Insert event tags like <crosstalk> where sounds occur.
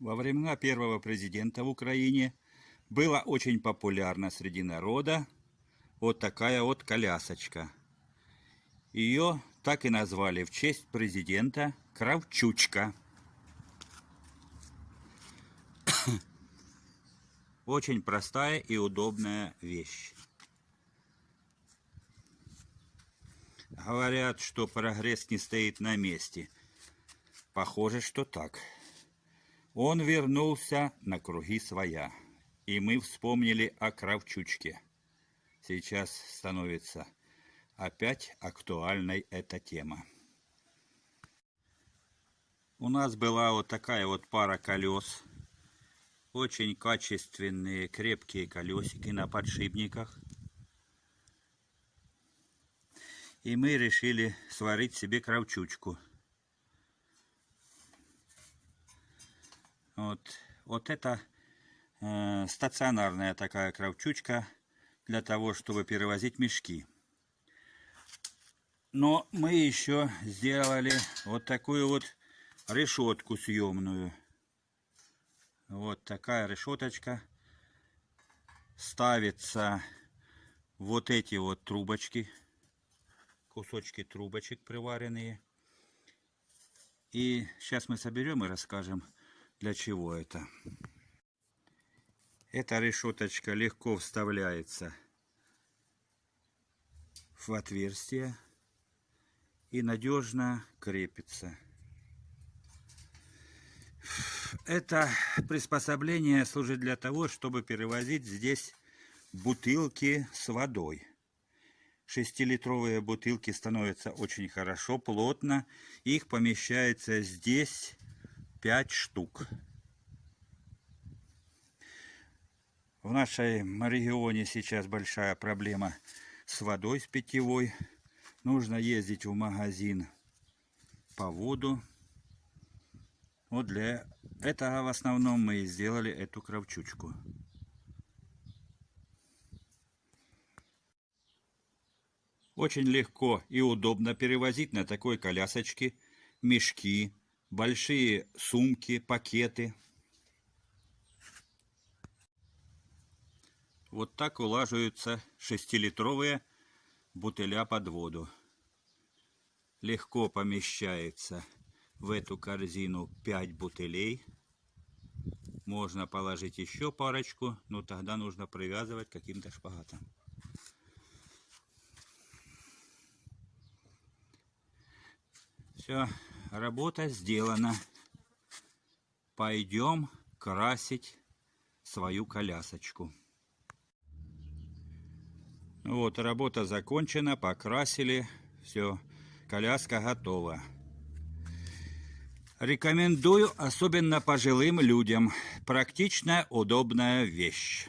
Во времена первого президента в Украине была очень популярна среди народа вот такая вот колясочка. Ее так и назвали в честь президента Кравчучка. <coughs> Очень простая и удобная вещь. Говорят, что прогресс не стоит на месте. Похоже, что так. Он вернулся на круги своя, и мы вспомнили о Кравчучке. Сейчас становится опять актуальной эта тема. У нас была вот такая вот пара колес. Очень качественные, крепкие колесики на подшипниках. И мы решили сварить себе кравчучку. Вот, вот это э, стационарная такая кравчучка для того, чтобы перевозить мешки. Но мы еще сделали вот такую вот решетку съемную. Вот такая решеточка. Ставится вот эти вот трубочки, кусочки трубочек приваренные. И сейчас мы соберем и расскажем, для чего это. Эта решеточка легко вставляется в отверстие и надежно крепится. Это приспособление служит для того, чтобы перевозить здесь бутылки с водой. Шестилитровые бутылки становятся очень хорошо, плотно. Их помещается здесь 5 штук. В нашем регионе сейчас большая проблема с водой, с питьевой. Нужно ездить в магазин по воду. Вот для этого в основном мы и сделали эту кравчучку. Очень легко и удобно перевозить на такой колясочке мешки, большие сумки, пакеты. Вот так улаживаются шестилитровые бутыля под воду. Легко помещается в эту корзину 5 бутылей. Можно положить еще парочку, но тогда нужно привязывать каким-то шпагатом. Все, работа сделана. Пойдем красить свою колясочку. Вот, работа закончена, покрасили, все, коляска готова. Рекомендую, особенно пожилым людям. Практичная, удобная вещь.